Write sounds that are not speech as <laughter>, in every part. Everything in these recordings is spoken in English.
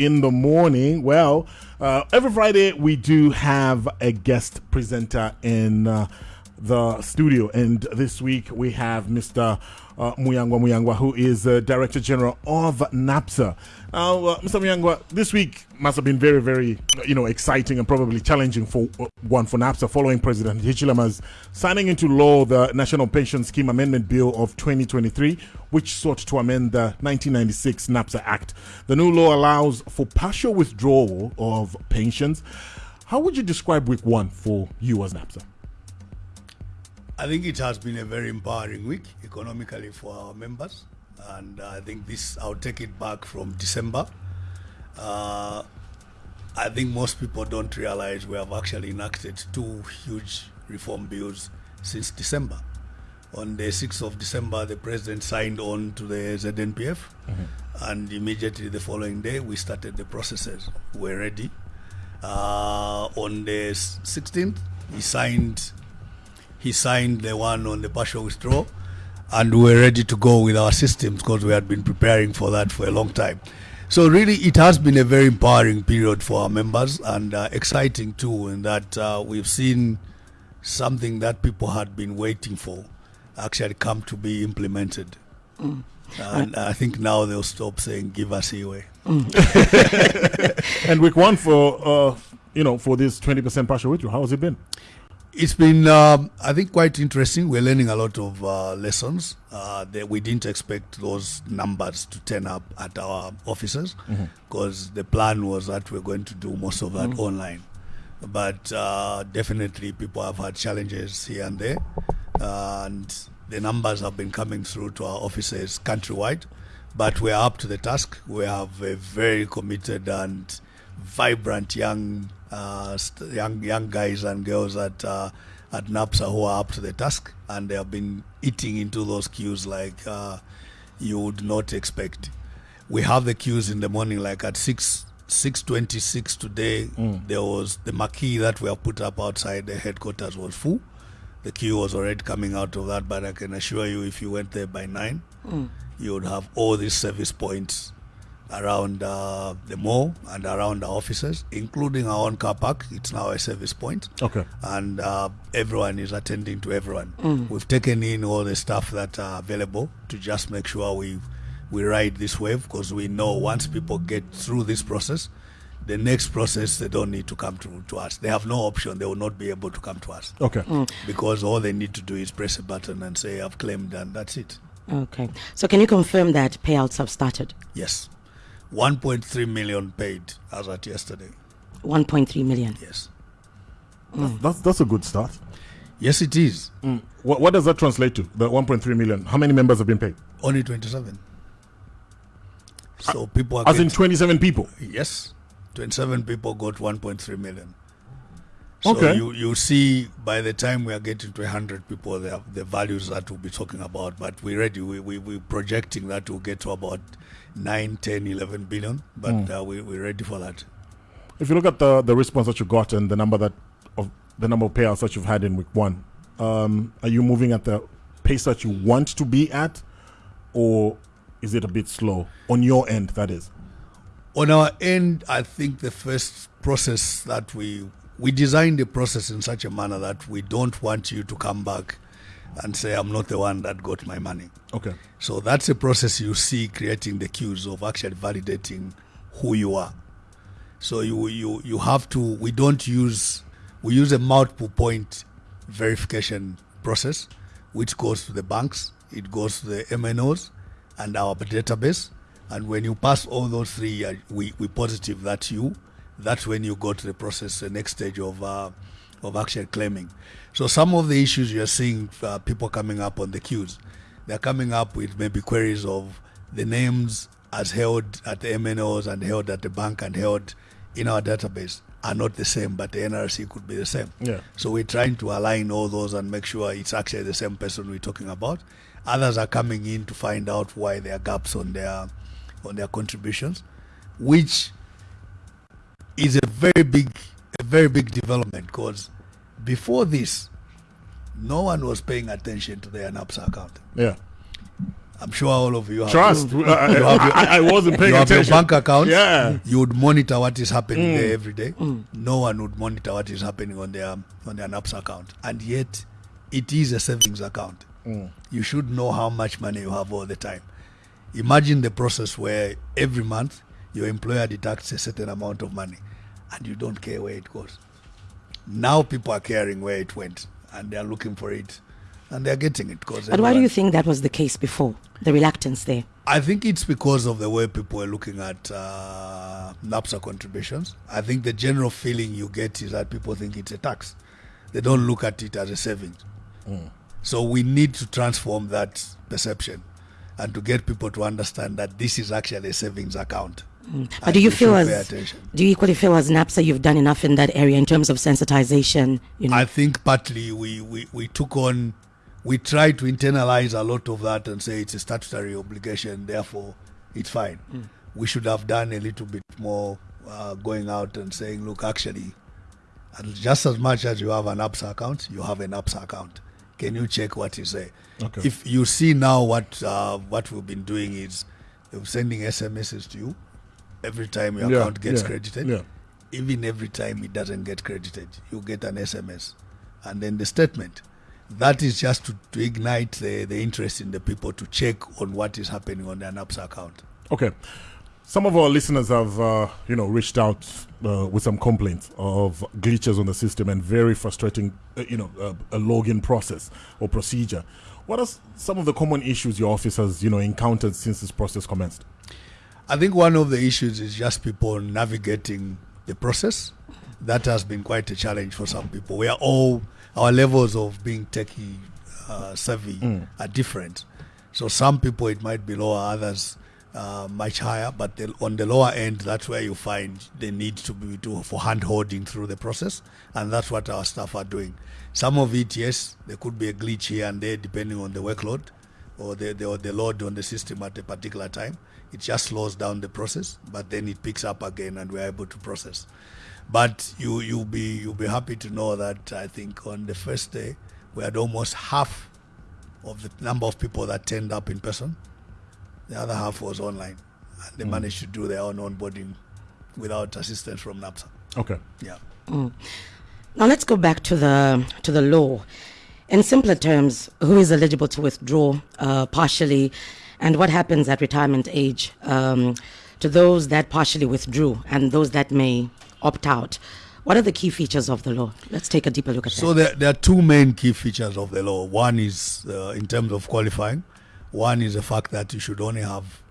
in the morning. Well, uh, every Friday we do have a guest presenter in uh, the studio, and this week we have Mr. Uh, Muyangwa Muyangwa, who is uh, Director General of NAPSA. Uh, Mr. Muyangwa, this week must have been very, very, you know, exciting and probably challenging for uh, one for NAPSA following President Hichilema's signing into law the National Pension Scheme Amendment Bill of 2023, which sought to amend the 1996 NAPSA Act. The new law allows for partial withdrawal of pensions. How would you describe week one for you as NAPSA? I think it has been a very empowering week economically for our members and I think this I'll take it back from December. Uh, I think most people don't realize we have actually enacted two huge reform bills since December. On the 6th of December, the president signed on to the ZNPF, mm-hmm. and immediately the following day, we started the processes. We're ready. Uh, on the 16th, he signed. He signed the one on the partial withdrawal and we were ready to go with our systems because we had been preparing for that for a long time. So really, it has been a very empowering period for our members and uh, exciting too, in that uh, we've seen something that people had been waiting for actually come to be implemented. Mm. And I think now they'll stop saying "give us away." Mm. <laughs> and week one for uh, you know for this twenty percent partial withdrawal, how has it been? It's been, um, I think, quite interesting. We're learning a lot of uh, lessons uh, that we didn't expect those numbers to turn up at our offices because mm-hmm. the plan was that we're going to do most of that mm-hmm. online. But uh, definitely, people have had challenges here and there, and the numbers have been coming through to our offices countrywide. But we're up to the task. We have a very committed and vibrant young uh, young young guys and girls at uh, at NAPSA who are up to the task, and they have been eating into those queues like uh, you would not expect. We have the queues in the morning, like at six six twenty six today. Mm. There was the marquee that we have put up outside the headquarters was full. The queue was already coming out of that, but I can assure you, if you went there by nine, mm. you would have all these service points around uh, the mall and around our offices, including our own car park. It's now a service point. Okay. And uh, everyone is attending to everyone. Mm. We've taken in all the stuff that are available to just make sure we we ride this wave because we know once people get through this process, the next process they don't need to come to, to us. They have no option. They will not be able to come to us. Okay. Mm. Because all they need to do is press a button and say I've claimed and that's it. Okay. So can you confirm that payouts have started? Yes. 1.3 million paid as at yesterday. 1.3 million. Yes. Mm. That's that's a good start. Yes, it is. Mm. What, what does that translate to? The 1.3 million. How many members have been paid? Only 27. So uh, people are as in 27 people. Yes, 27 people got 1.3 million. So okay. you, you see by the time we are getting to 100 people, the, the values that we'll be talking about, but we're ready. We, we, we're projecting that we'll get to about 9, 10, 11 billion, but mm. uh, we, we're ready for that. If you look at the, the response that you got and the number that of the number of payouts that you've had in week one, um, are you moving at the pace that you want to be at, or is it a bit slow on your end? That is. On our end, I think the first process that we we designed the process in such a manner that we don't want you to come back and say, I'm not the one that got my money. Okay. So that's a process you see creating the cues of actually validating who you are. So you, you, you have to, we don't use, we use a multiple point verification process, which goes to the banks, it goes to the MNOs and our database. And when you pass all those three, uh, we, we positive that you that's when you go to the process, the next stage of uh, of actual claiming. So some of the issues you're seeing uh, people coming up on the queues, they're coming up with maybe queries of the names as held at the MNOs and held at the bank and held in our database are not the same, but the NRC could be the same. Yeah. So we're trying to align all those and make sure it's actually the same person we're talking about. Others are coming in to find out why there are gaps on their on their contributions, which is a very big, a very big development because before this, no one was paying attention to their NAPSA account. Yeah. I'm sure all of you have Trust. <laughs> I, have your- I, I wasn't paying you have your bank account. Yeah. You would monitor what is happening mm. there every day. Mm. No one would monitor what is happening on their on their NAPS account. And yet it is a savings account. Mm. You should know how much money you have all the time. Imagine the process where every month your employer deducts a certain amount of money and you don't care where it goes. Now people are caring where it went and they are looking for it and they are getting it because But why do you think that was the case before? The reluctance there. I think it's because of the way people are looking at uh, NAPSA contributions. I think the general feeling you get is that people think it's a tax. They don't look at it as a savings. So we need to transform that perception and to get people to understand that this is actually a savings account. But And do you feel as do you equally feel as NAPSA you've done enough in that area in terms of sensitization? You know, I think partly we, we, we took on, we tried to internalize a lot of that and say it's a statutory obligation, therefore it's fine. We should have done a little bit more uh, going out and saying, look, actually, just as much as you have an APSA account, you have an APSA account. Can you check what is there? Okay. If you see now what uh, what we've been doing is sending SMSs to you every time your Yeah, account gets yeah, credited yeah. even every time it doesn't get credited, you get an SMS. And then the statement. That is just to, to ignite the, the interest in the people to check on what is happening on their NAPS account. Okay. Some of our listeners have, uh, you know, reached out uh, with some complaints of glitches on the system and very frustrating, uh, you know, uh, a login process or procedure. What are some of the common issues your office has, you know, encountered since this process commenced? I think one of the issues is just people navigating the process. That has been quite a challenge for some people. We are all, our levels of being techie uh, savvy are different. So some people it might be lower, others uh, much higher. But the, on the lower end, that's where you find the need to be to, for hand holding through the process, and that's what our staff are doing. Some of it, yes, there could be a glitch here and there depending on the workload or the, the, or the load on the system at a particular time. It just slows down the process, but then it picks up again and we're able to process. But you, you'll, be, you'll be happy to know that I think on the first day, we had almost half of the number of people that turned up in person. The other half was online. And they managed to do their own onboarding without assistance from NAPSA. Okay. Yeah. Now let's go back to the to the law. In simpler terms, who is eligible to withdraw uh, partially, and what happens at retirement age um, to those that partially withdrew and those that may opt out? What are the key features of the law? Let's take a deeper look at So that. there, there are two main key features of the law. One is uh, in terms of qualifying. One is the fact that you should only have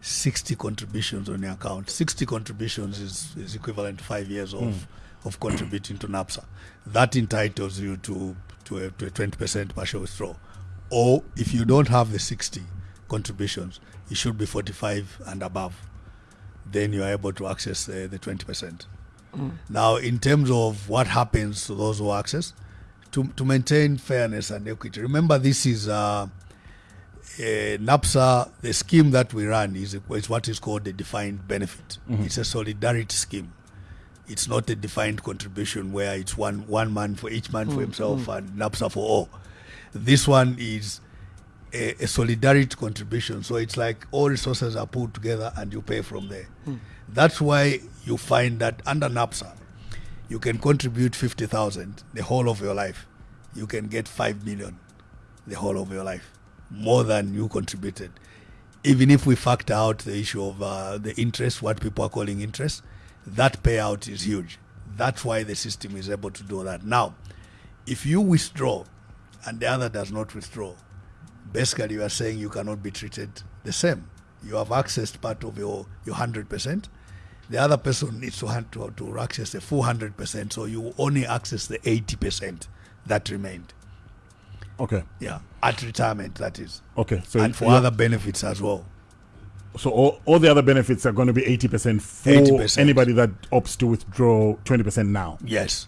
60 contributions on your account. 60 contributions is, is equivalent to five years of, of contributing to NAPSA. That entitles you to, to, a, to a 20% partial withdrawal. Or if you don't have the 60 contributions, it should be 45 and above. Then you are able to access uh, the, the 20%. Mm. Now, in terms of what happens to those who access, to, to maintain fairness and equity, remember this is uh, a NAPSA, the scheme that we run is, is what is called a defined benefit. Mm-hmm. It's a solidarity scheme. It's not a defined contribution where it's one, one man for each man for mm, himself mm. and NAPSA for all. This one is a, a solidarity contribution. So it's like all resources are pulled together and you pay from there. That's why you find that under NAPSA, you can contribute 50,000 the whole of your life. You can get 5 million the whole of your life, more than you contributed. Even if we factor out the issue of uh, the interest, what people are calling interest, that payout is huge. That's why the system is able to do that. Now, if you withdraw and the other does not withdraw, basically you are saying you cannot be treated the same. You have accessed part of your, your 100%. The other person needs to, to, to access the full 100%, so you only access the 80% that remained. Okay. Yeah, at retirement, that is. Okay. So and for other benefits as well. So all, all the other benefits are going to be 80% for 80%. anybody that opts to withdraw 20% now. Yes.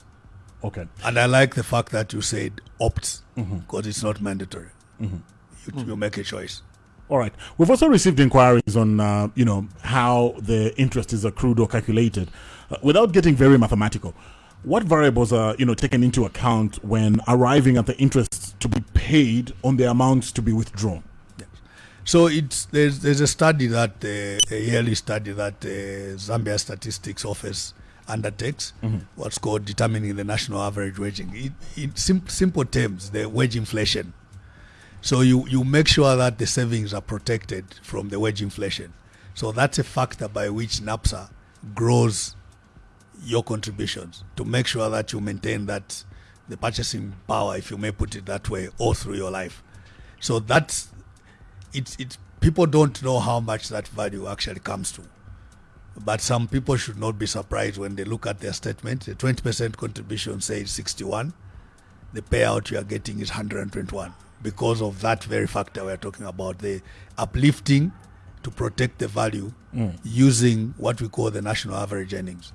Okay. And I like the fact that you said opts mm-hmm. because it's not mandatory. Mm-hmm. You, you make a choice. All right. We've also received inquiries on, uh, you know, how the interest is accrued or calculated. Uh, without getting very mathematical, what variables are, you know, taken into account when arriving at the interest to be paid on the amounts to be withdrawn? Yes. So it's there's there's a study that uh, a yearly study that uh, Zambia Statistics Office undertakes, what's called determining the national average waging. It, in sim- simple terms, the wage inflation. So you you make sure that the savings are protected from the wage inflation. So that's a factor by which NAPSA grows your contributions to make sure that you maintain that the purchasing power, if you may put it that way, all through your life. So that's it's it's people don't know how much that value actually comes to. But some people should not be surprised when they look at their statement. The 20% contribution says 61. The payout you are getting is 121 because of that very factor we're talking about the uplifting to protect the value using what we call the national average earnings.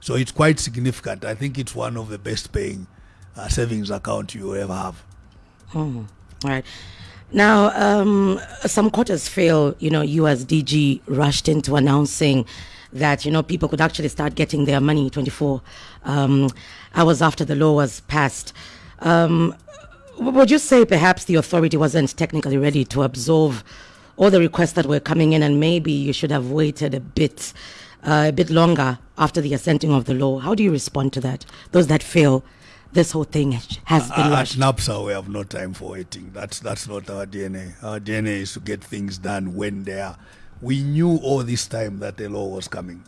So it's quite significant. I think it's one of the best paying uh, savings account you will ever have. All right. Now, um, some quarters feel, you know, you as DG rushed into announcing that, you know, people could actually start getting their money 24 um, hours after the law was passed. Um, w- would you say perhaps the authority wasn't technically ready to absorb all the requests that were coming in and maybe you should have waited a bit, uh, a bit longer after the assenting of the law? How do you respond to that? Those that feel this whole thing has been Uh, at. NAPSA, we have no time for waiting. That's that's not our DNA. Our DNA is to get things done when they are. We knew all this time that the law was coming.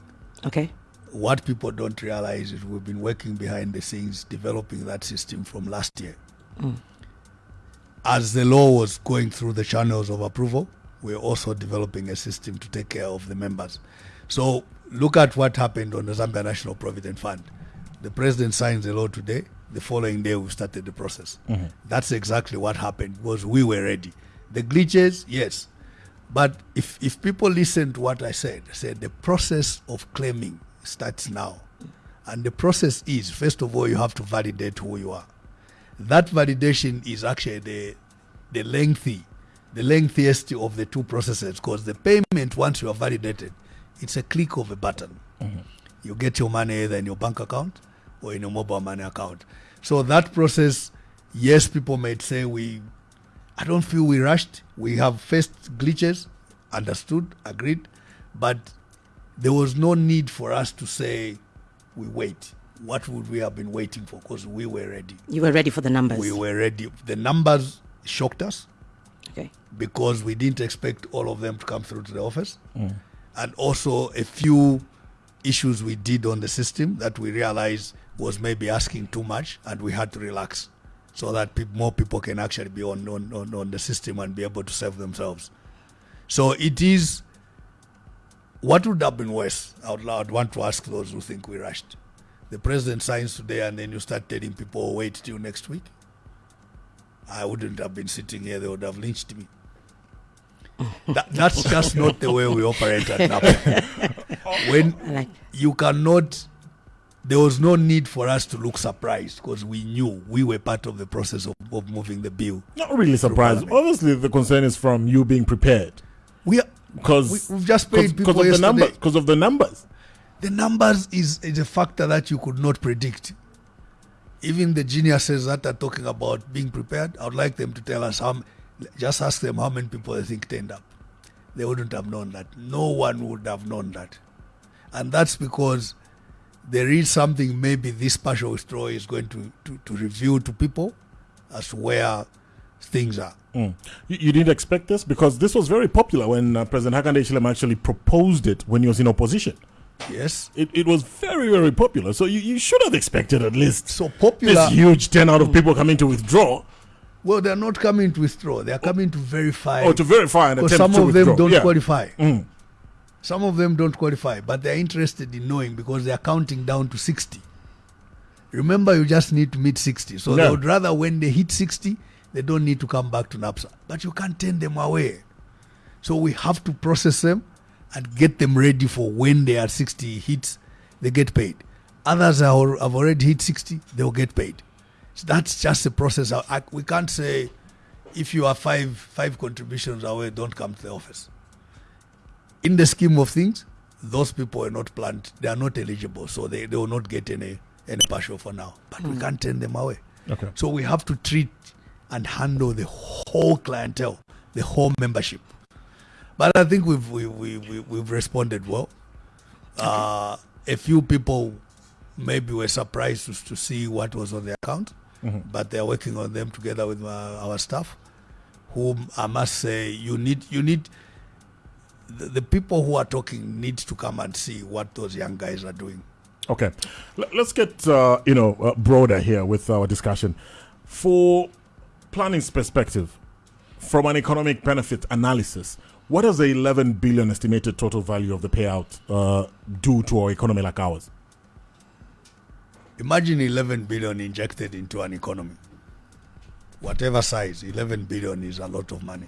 Okay. What people don't realize is we've been working behind the scenes developing that system from last year. As the law was going through the channels of approval, we're also developing a system to take care of the members. So look at what happened on the Zambia National Provident Fund. The president signs the law today. The following day, we started the process. Mm-hmm. That's exactly what happened because we were ready. The glitches, yes. But if, if people listen to what I said, I said the process of claiming starts now. And the process is, first of all, you have to validate who you are. That validation is actually the, the lengthy, the lengthiest of the two processes because the payment, once you are validated, it's a click of a button. Mm-hmm. You get your money either in your bank account or in your mobile money account. So that process, yes, people might say we I don't feel we rushed. We have faced glitches, understood, agreed, but there was no need for us to say we wait. What would we have been waiting for? Because we were ready. You were ready for the numbers. We were ready. The numbers shocked us okay. because we didn't expect all of them to come through to the office. Mm. And also a few issues we did on the system that we realized was maybe asking too much and we had to relax so that peop more people can actually be on, on, on, on the system and be able to serve themselves. So it is what would have been worse? I would, I would want to ask those who think we rushed. The president signs today and then you start telling people, oh, wait till next week. I wouldn't have been sitting here, they would have lynched me. <laughs> that, that's just not the way we operate at NAPA. <laughs> when you cannot, there was no need for us to look surprised because we knew we were part of the process of, of moving the bill. Not really surprised. Parliament. Obviously, the concern is from you being prepared We are, because We- we've just paid people of the numbers. Because of the numbers. The numbers is, is a factor that you could not predict. Even the geniuses that are talking about being prepared, I would like them to tell us how. Just ask them how many people they think turned up. They wouldn't have known that. No one would have known that, and that's because there is something maybe this partial withdrawal is going to, to, to reveal to people as to where things are. You, you didn't expect this because this was very popular when uh, President Hakainde Hichilema actually proposed it when he was in opposition. Yes. It, it was very, very popular. So you, you should have expected at least So popular. this huge turnout of people coming to withdraw Well, they're not coming to withdraw. They're coming to verify. or to verify and attempt some to of them don't Yeah. qualify. Mm. Some of them don't qualify, but they're interested in knowing because they're counting down to 60. Remember, you just need to meet 60. So Yeah. they would rather when they hit 60, they don't need to come back to NAPSA. But you can't turn them away. So we have to process them and get them ready for when they are 60 hits, they get paid. Others are, have already hit 60, they'll get paid. So that's just a process. I, I- we can't say if you are five five contributions away, don't come to the office. In the scheme of things, those people are not planned. They are not eligible, so they, they will not get any any partial for now. But we can't turn them away. Okay. So we have to treat and handle the whole clientele, the whole membership. But I think we've we, we, we, we've responded well. Uh, a few people maybe were surprised to, to see what was on the account, but they're working on them together with uh, our staff, whom I must say you need you need the, the people who are talking need to come and see what those young guys are doing. Okay, L- let's get uh, you know uh, broader here with our discussion. For planning's perspective, from an economic benefit analysis, what does the 11 billion estimated total value of the payout uh, do to our economy like ours? Imagine 11 billion injected into an economy. Whatever size, 11 billion is a lot of money.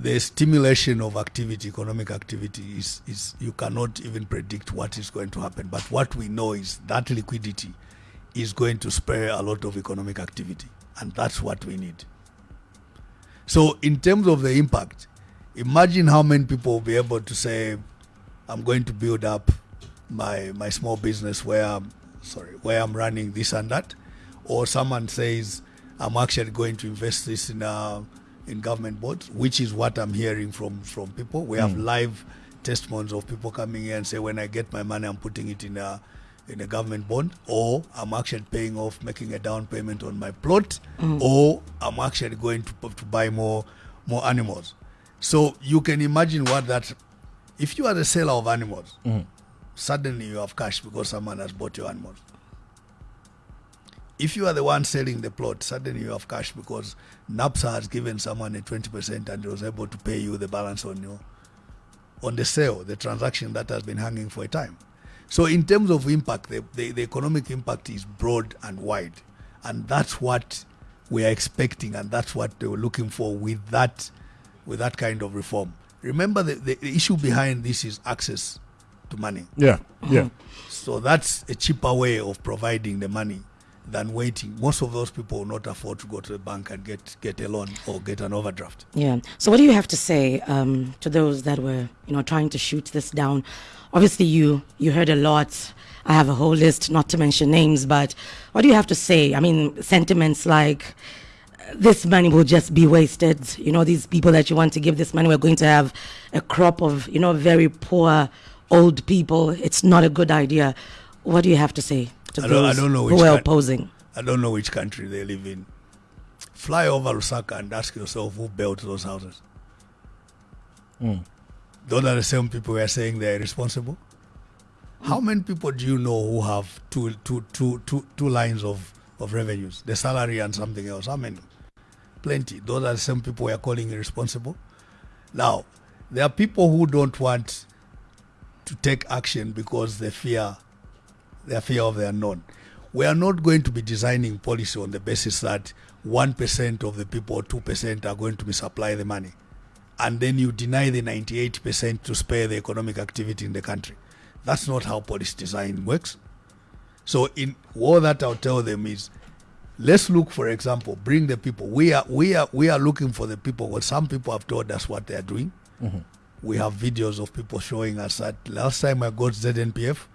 The stimulation of activity, economic activity, is, is you cannot even predict what is going to happen. But what we know is that liquidity is going to spur a lot of economic activity. And that's what we need. So, in terms of the impact, imagine how many people will be able to say, I'm going to build up my my small business where I'm sorry where I'm running this and that, or someone says I'm actually going to invest this in uh, in government bonds, which is what I'm hearing from from people. We have live testimonies of people coming here and say when I get my money, I'm putting it in a in a government bond, or I'm actually paying off, making a down payment on my plot, or I'm actually going to to buy more more animals. So you can imagine what that if you are the seller of animals, suddenly you have cash because someone has bought your animals. If you are the one selling the plot, suddenly you have cash because NAPSA has given someone a 20% and was able to pay you the balance on your on the sale, the transaction that has been hanging for a time. So in terms of impact, the, the, the economic impact is broad and wide. And that's what we are expecting and that's what they were looking for with that with that kind of reform. Remember the, the the issue behind this is access to money. Yeah, yeah. So that's a cheaper way of providing the money than waiting. Most of those people will not afford to go to the bank and get, get a loan or get an overdraft. Yeah. So, what do you have to say um, to those that were, you know, trying to shoot this down? Obviously, you you heard a lot. I have a whole list, not to mention names, but what do you have to say? I mean, sentiments like this money will just be wasted. You know, these people that you want to give this money, we're going to have a crop of, you know, very poor old people. It's not a good idea. What do you have to say to I don't- I don't know who are opposing? I don't know which country they live in. Fly over Lusaka and ask yourself who built those houses. Hmm. Those are the same people who are saying they are responsible. How many people do you know who have two, two, two, two, two lines of, of revenues, the salary and something else? How many? Plenty. Those are the same people we are calling irresponsible. Now, there are people who don't want to take action because they fear their fear of the unknown. We are not going to be designing policy on the basis that 1% of the people or 2% are going to misapply the money. And then you deny the 98% to spare the economic activity in the country. That's not how policy design works. So, in all that I'll tell them is, let's look, for example, bring the people. We are we are we are looking for the people. Well, some people have told us what they are doing. Mm-hmm. We have videos of people showing us that last time I got ZNPF,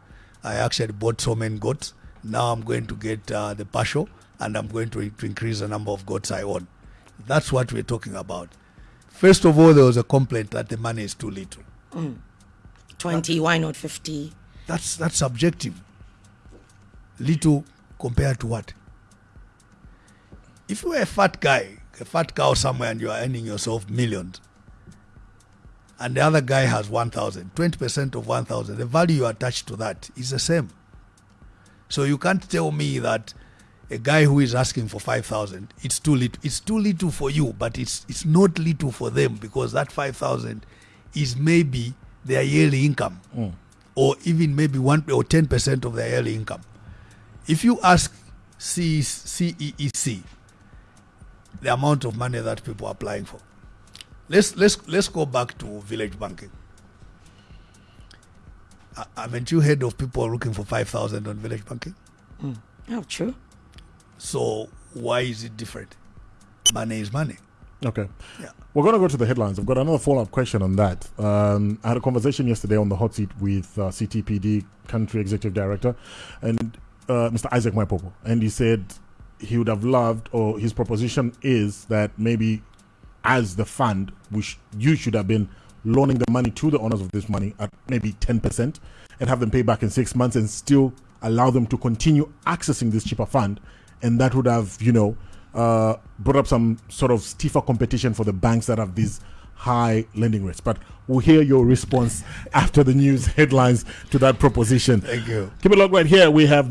I actually bought so many goats. Now I'm going to get uh, the partial, and I'm going to, to increase the number of goats I own. That's what we're talking about. First of all, there was a complaint that the money is too little. 20, why not 50? That's that's subjective. Little compared to what? If you are a fat guy, a fat cow somewhere, and you are earning yourself millions, and the other guy has 1,000, 20% of 1,000, the value you attach to that is the same. So you can't tell me that a guy who is asking for 5,000, it's too little. It's too little for you, but it's, it's not little for them because that 5,000 is maybe their yearly income or even maybe 1 or 10% of their yearly income. If you ask CEEC the amount of money that people are applying for, let's let's let's go back to village banking. Uh, haven't you heard of people looking for five thousand on village banking? Oh, true. So why is it different? Money is money. Okay. Yeah. We're going to go to the headlines. I've got another follow up question on that. Um, I had a conversation yesterday on the hot seat with uh, CTPD Country Executive Director and uh, Mr. Isaac Mwaipopo. And he said he would have loved, or his proposition is that maybe as the fund, which you should have been loaning the money to the owners of this money at maybe 10% and have them pay back in six months and still allow them to continue accessing this cheaper fund. And that would have, you know, uh, brought up some sort of stiffer competition for the banks that have these high lending rates. But we'll hear your response <laughs> after the news headlines to that proposition. Thank you. Keep it locked right here. We have